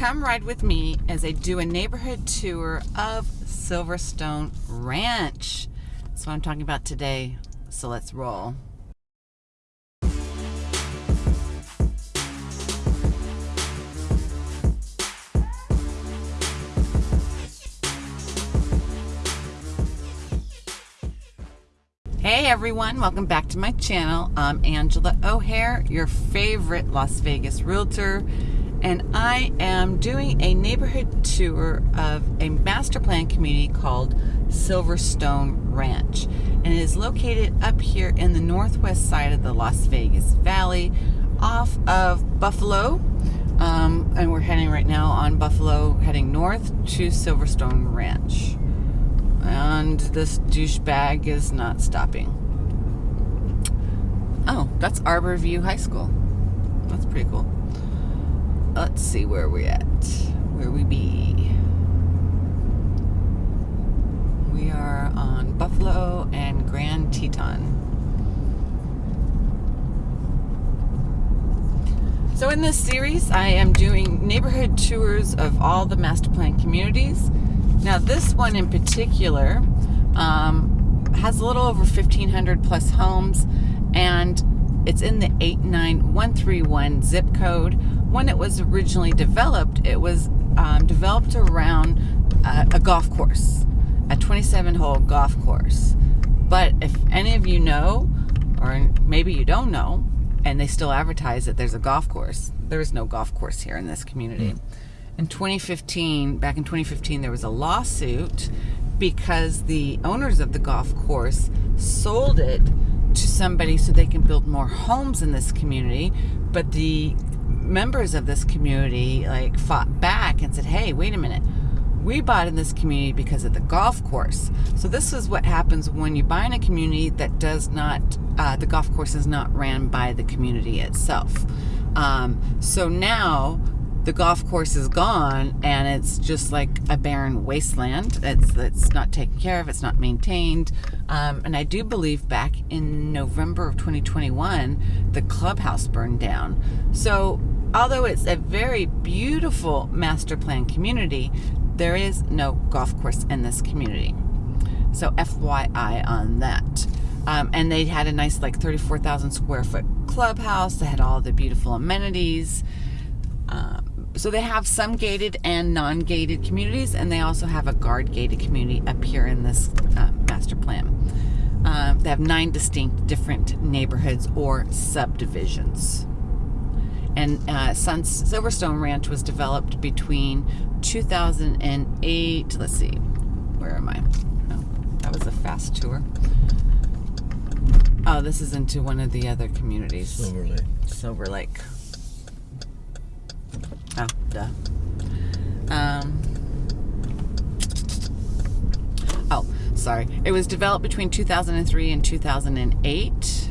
come ride with me as I do a neighborhood tour of Silverstone Ranch. That's what I'm talking about today. So let's roll. Hey everyone, welcome back to my channel. I'm Angela O'Hare, your favorite Las Vegas realtor, and I am doing a neighborhood tour of a master plan community called Silverstone Ranch. And it is located up here in the northwest side of the Las Vegas Valley off of Buffalo. Um, and we're heading right now on Buffalo, heading north to Silverstone Ranch and this douchebag is not stopping. Oh, that's Arbor View High School. That's pretty cool. Let's see where we're at. Where we be. We are on Buffalo and Grand Teton. So in this series, I am doing neighborhood tours of all the master plan communities now this one in particular um, has a little over 1,500 plus homes and it's in the 89131 zip code. When it was originally developed, it was um, developed around a, a golf course, a 27 hole golf course. But if any of you know, or maybe you don't know, and they still advertise that there's a golf course, there is no golf course here in this community. Mm in 2015, back in 2015, there was a lawsuit because the owners of the golf course sold it to somebody so they can build more homes in this community. But the members of this community like fought back and said, hey, wait a minute. We bought in this community because of the golf course. So this is what happens when you buy in a community that does not, uh, the golf course is not ran by the community itself. Um, so now the golf course is gone and it's just like a barren wasteland. It's it's not taken care of. It's not maintained. Um, and I do believe back in November of 2021, the clubhouse burned down. So although it's a very beautiful master plan community, there is no golf course in this community. So FYI on that. Um, and they had a nice like 34,000 square foot clubhouse. They had all the beautiful amenities. Um, so they have some gated and non-gated communities, and they also have a guard-gated community up here in this uh, master plan. Um, they have nine distinct different neighborhoods or subdivisions. And uh, Sun Silverstone Ranch was developed between 2008. Let's see, where am I? Oh, that was a fast tour. Oh, this is into one of the other communities. Silver Lake. Silver Lake. Oh, duh. Um, oh, sorry. It was developed between 2003 and 2008.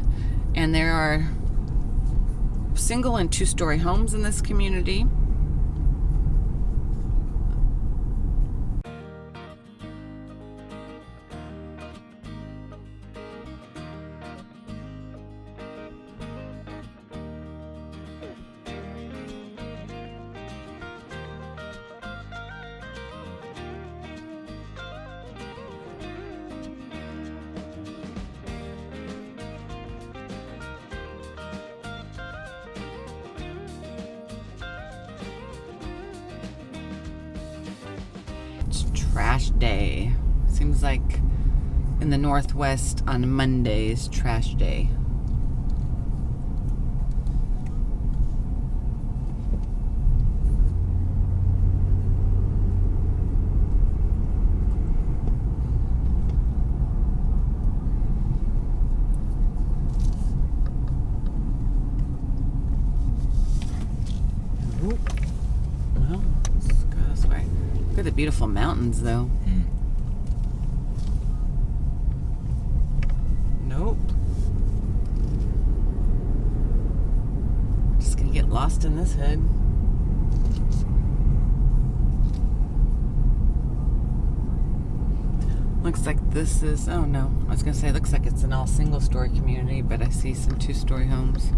And there are single and two-story homes in this community. In the Northwest on Mondays, trash day. Well, Scott's right. Look at the beautiful mountains, though. Mm. Nope. Just gonna get lost in this hood. Looks like this is, oh no, I was gonna say, it looks like it's an all single story community, but I see some two story homes.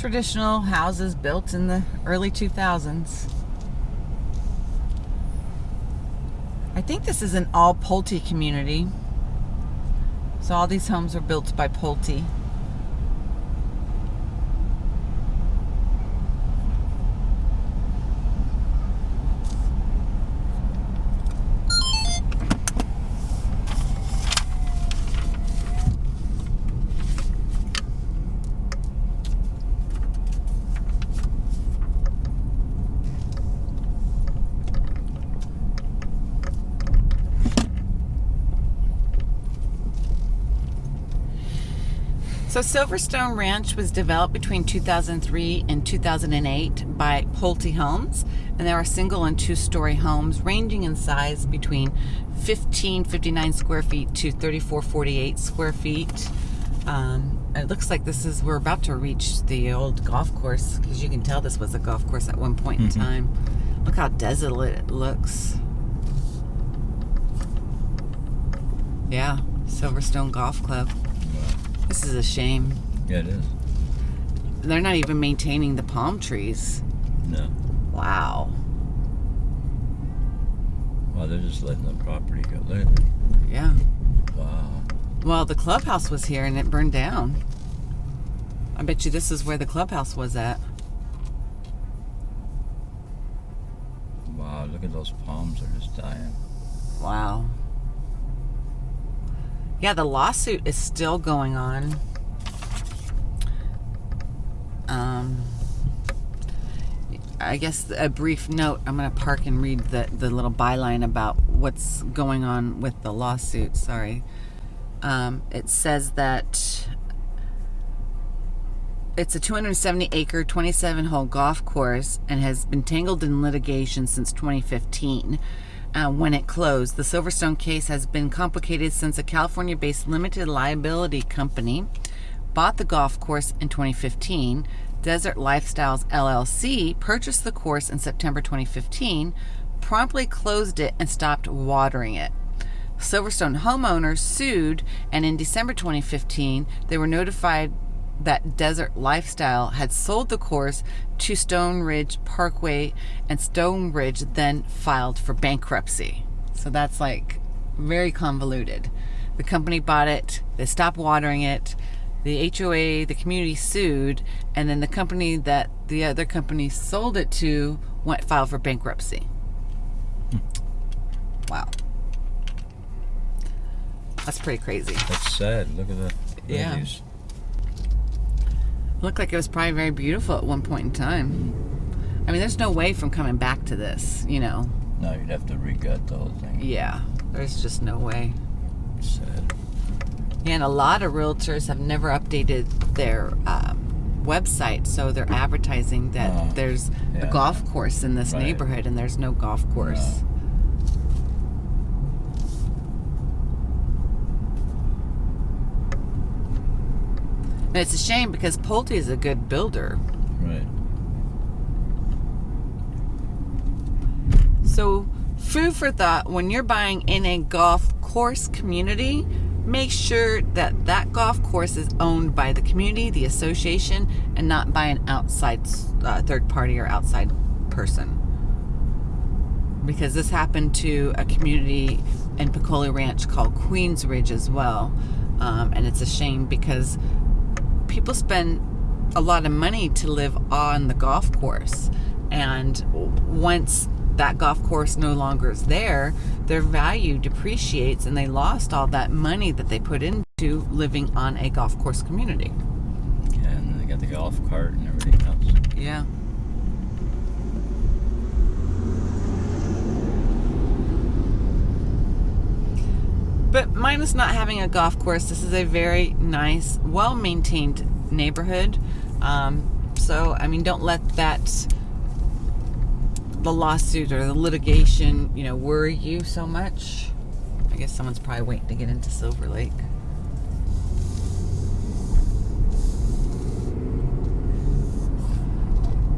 Traditional houses built in the early 2000s. I think this is an all Pulte community. So all these homes are built by Pulte. So Silverstone Ranch was developed between 2003 and 2008 by Pulte Homes, and there are single and two-story homes ranging in size between 1559 square feet to 3448 square feet. Um, it looks like this is we're about to reach the old golf course because you can tell this was a golf course at one point Mhm. in time. Look how desolate it looks. Yeah, Silverstone Golf Club. This is a shame. Yeah, it is. They're not even maintaining the palm trees. No. Wow. Wow, they're just letting the property go. That. Yeah. Wow. Well, the clubhouse was here and it burned down. I bet you this is where the clubhouse was at. Wow, look at those palms are just dying. Wow. Yeah, the lawsuit is still going on. Um, I guess a brief note. I'm going to park and read the, the little byline about what's going on with the lawsuit. Sorry. Um, it says that it's a 270 acre, 27 hole golf course and has been tangled in litigation since 2015 uh, when it closed. The Silverstone case has been complicated since a California based limited liability company bought the golf course in 2015. Desert Lifestyles LLC purchased the course in September 2015, promptly closed it, and stopped watering it. Silverstone homeowners sued, and in December 2015, they were notified that Desert Lifestyle had sold the course to Stone Ridge Parkway, and Stone Ridge then filed for bankruptcy. So that's like very convoluted. The company bought it, they stopped watering it, the HOA, the community sued, and then the company that the other company sold it to went filed for bankruptcy. Hmm. Wow. That's pretty crazy. That's sad. Look at the Yeah. values. Looked like it was probably very beautiful at one point in time. I mean, there's no way from coming back to this, you know. No, you'd have to regut the whole thing. Yeah, there's just no way. Sad. And a lot of realtors have never updated their um, website, so they're advertising that Oh, there's yeah. a golf course in this Right. neighborhood, and there's no golf course. And it's a shame because Pulte is a good builder. Right. So, food for thought when you're buying in a golf course community, make sure that that golf course is owned by the community, the association, and not by an outside uh, third party or outside person. Because this happened to a community in Peccole Ranch called Queensridge as well. Um, and it's a shame because people spend a lot of money to live on the golf course. And once that golf course no longer is there their value depreciates and they lost all that money that they put into living on a golf course community. Yeah, and then they got the golf cart and everything else. yeah But minus not having a golf course, this is a very nice, well maintained neighborhood. Um, so, I mean, don't let that, the lawsuit or the litigation, you know, worry you so much. I guess someone's probably waiting to get into Silver Lake.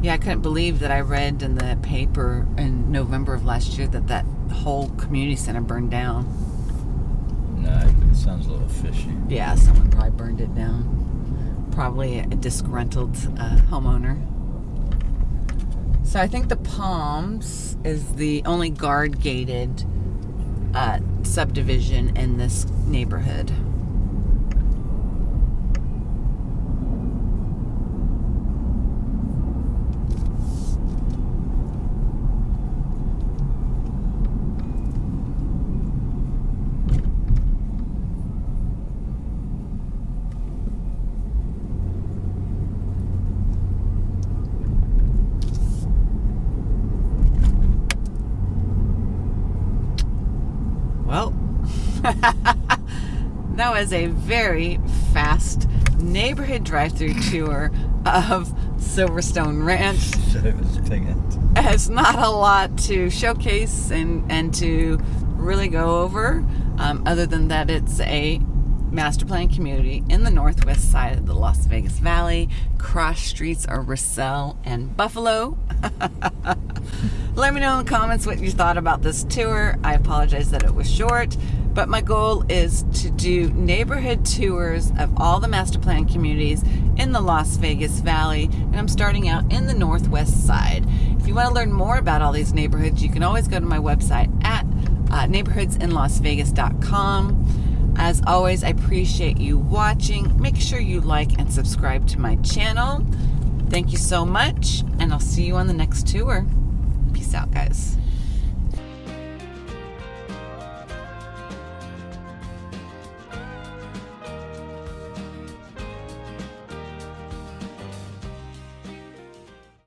Yeah, I couldn't believe that I read in the paper in November of last year that that whole community center burned down. Sounds a little fishy. Yeah, someone probably burned it down. probably a disgruntled uh, homeowner. So I think the Palms is the only guard gated uh, subdivision in this neighborhood. Well, that was a very fast neighborhood drive through tour of Silverstone Ranch. It was big. It's not a lot to showcase and, and to really go over, um, other than that, it's a master plan community in the northwest side of the Las Vegas Valley. Cross streets are Russell and Buffalo. Let me know in the comments what you thought about this tour. I apologize that it was short, but my goal is to do neighborhood tours of all the master plan communities in the Las Vegas Valley, and I'm starting out in the northwest side. If you want to learn more about all these neighborhoods, you can always go to my website at uh, neighborhoodsinlasvegas.com. As always, I appreciate you watching. Make sure you like and subscribe to my channel. Thank you so much, and I'll see you on the next tour. Peace out, guys.